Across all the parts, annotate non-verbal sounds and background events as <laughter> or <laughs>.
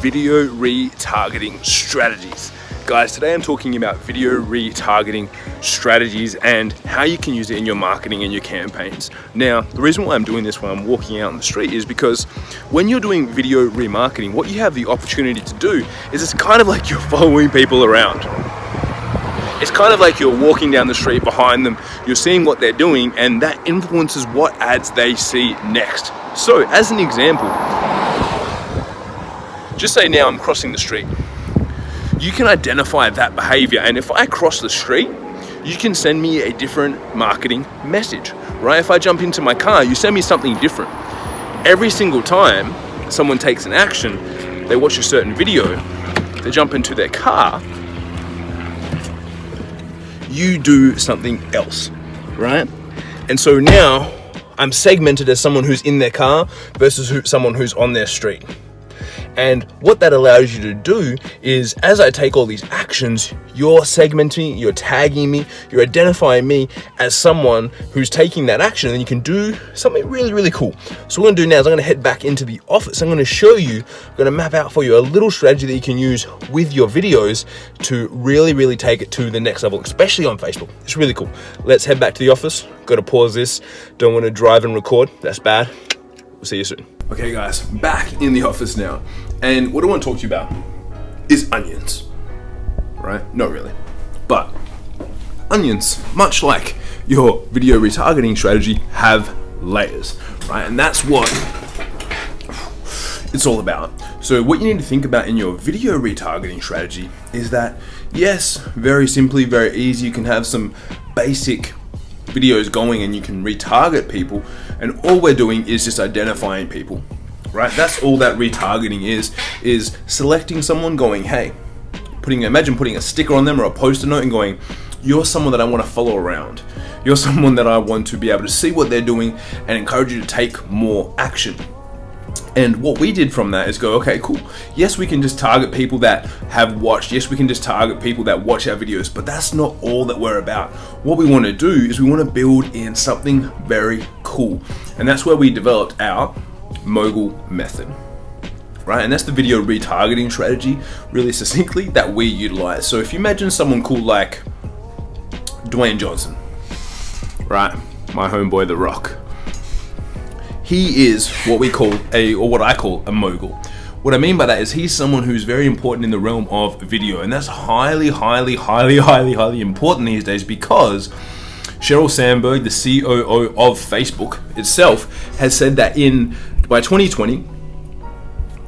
video retargeting strategies. Guys, today I'm talking about video retargeting strategies and how you can use it in your marketing and your campaigns. Now, the reason why I'm doing this while I'm walking out on the street is because when you're doing video remarketing, what you have the opportunity to do is it's kind of like you're <laughs> following people around. It's kind of like you're walking down the street behind them, you're seeing what they're doing, and that influences what ads they see next. So, as an example, just say now I'm crossing the street. You can identify that behavior, and if I cross the street, you can send me a different marketing message, right? If I jump into my car, you send me something different. Every single time someone takes an action, they watch a certain video, they jump into their car, you do something else, right? And so now I'm segmented as someone who's in their car versus who, someone who's on their street. And what that allows you to do is as I take all these actions, you're segmenting, you're tagging me, you're identifying me as someone who's taking that action and you can do something really, really cool. So what I'm gonna do now is I'm gonna head back into the office. I'm gonna show you, I'm gonna map out for you a little strategy that you can use with your videos to really, really take it to the next level, especially on Facebook. It's really cool. Let's head back to the office. Gotta pause this. Don't wanna drive and record, that's bad. We'll see you soon. Okay guys, back in the office now. And what I want to talk to you about is onions, right? Not really, but onions, much like your video retargeting strategy, have layers, right? And that's what it's all about. So what you need to think about in your video retargeting strategy is that, yes, very simply, very easy, you can have some basic videos going and you can retarget people and all we're doing is just identifying people right? That's all that retargeting is, is selecting someone going, hey, putting, imagine putting a sticker on them or a poster note and going, you're someone that I want to follow around. You're someone that I want to be able to see what they're doing and encourage you to take more action. And what we did from that is go, okay, cool. Yes, we can just target people that have watched. Yes, we can just target people that watch our videos, but that's not all that we're about. What we want to do is we want to build in something very cool. And that's where we developed our mogul method right? And that's the video retargeting strategy, really succinctly, that we utilize. So if you imagine someone cool like Dwayne Johnson, right? My homeboy, The Rock. He is what we call a, or what I call a mogul. What I mean by that is he's someone who's very important in the realm of video, and that's highly, highly, highly, highly, highly important these days because Sheryl Sandberg, the COO of Facebook itself, has said that in by 2020,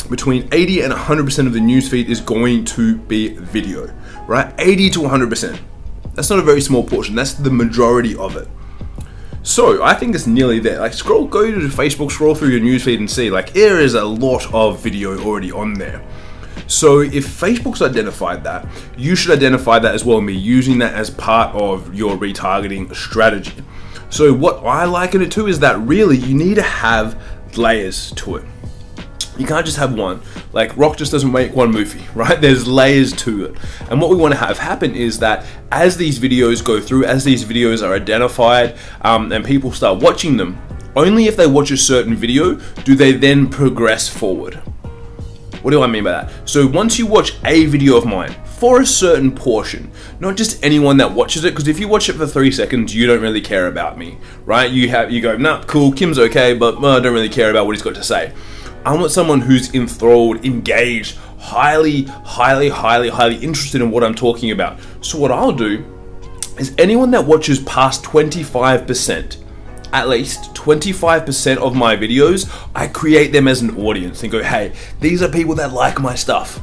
between 80 and 100% of the newsfeed is going to be video, right? 80 to 100%. That's not a very small portion. That's the majority of it. So I think it's nearly there. Like scroll, go to Facebook, scroll through your newsfeed and see like there is a lot of video already on there. So if Facebook's identified that, you should identify that as well and be using that as part of your retargeting strategy. So what I liken it to is that really you need to have layers to it. You can't just have one. Like Rock just doesn't make one movie, <laughs> right? There's layers to it. And what we want to have happen is that as these videos go through, as these videos are identified, um, and people start watching them, only if they watch a certain video do they then progress forward. What do I mean by that? So once you watch a video of mine, for a certain portion, not just anyone that watches it. Because if you watch it for three seconds, you don't really care about me, right? You have you go, nah, cool, Kim's okay, but uh, I don't really care about what he's got to say. I want someone who's enthralled, engaged, highly, highly, highly, highly interested in what I'm talking about. So what I'll do is anyone that watches past 25%, at least 25% of my videos, I create them as an audience and go, hey, these are people that like my stuff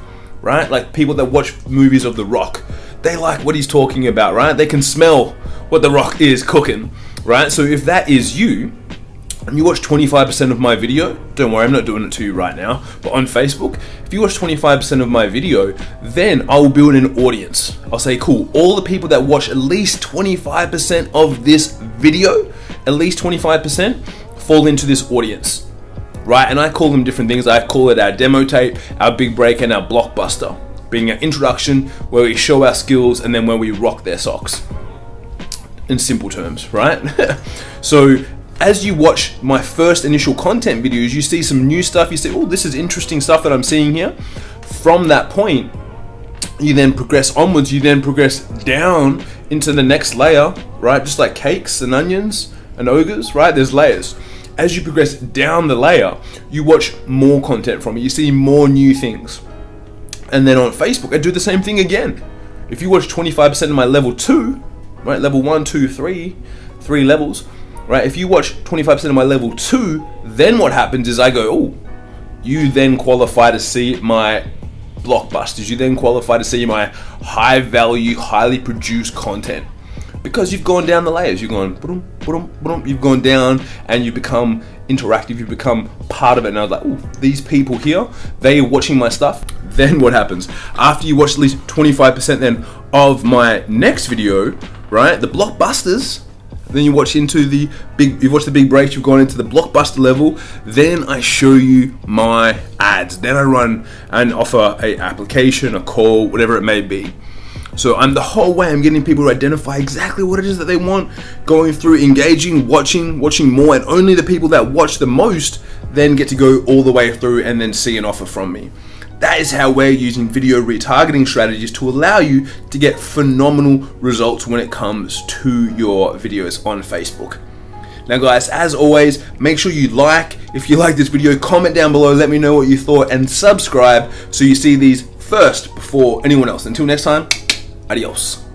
right? Like people that watch movies of The Rock, they like what he's talking about, right? They can smell what The Rock is cooking, right? So if that is you, and you watch 25% of my video, don't worry, I'm not doing it to you right now, but on Facebook, if you watch 25% of my video, then I'll build an audience. I'll say, cool, all the people that watch at least 25% of this video, at least 25%, fall into this audience right? And I call them different things. I call it our demo tape, our big break, and our blockbuster, being an introduction where we show our skills and then where we rock their socks. In simple terms, right? <laughs> so as you watch my first initial content videos, you see some new stuff. You say, oh, this is interesting stuff that I'm seeing here. from that point, you then progress onwards, you then progress down into the next layer, right? Just like cakes and onions and ogres, right? There's layers. As you progress down the layer, you watch more content from it, you see more new things. And then on Facebook, I do the same thing again. If you watch 25% of my level two, right? Level one, two, three, three levels, right? If you watch 25% of my level two, then what happens is I go, oh, you then qualify to see my blockbusters. You then qualify to see my high value, highly produced content because you've gone down the layers. You've gone, you've gone down and you become interactive. You become part of it. And I was like, oh, these people here, they are watching my stuff. <laughs> Then what happens after you watch at least 25% then of my next video, right? The blockbusters then you watch into the big, you've watched the big breaks, you've gone into the blockbuster level. Then I show you my ads. Then I run and offer a application, a call, whatever it may be. So I'm the whole way I'm getting people to identify exactly what it is that they want, going through, engaging, watching, watching more, and only the people that watch the most then get to go all the way through and then see an offer from me. That is how we're using video retargeting strategies to allow you to get phenomenal results when it comes to your videos on Facebook. Now guys, as always, make sure you like, if you like this video, comment down below, let me know what you thought, and subscribe so you see these first before anyone else. Until next time, Adiós.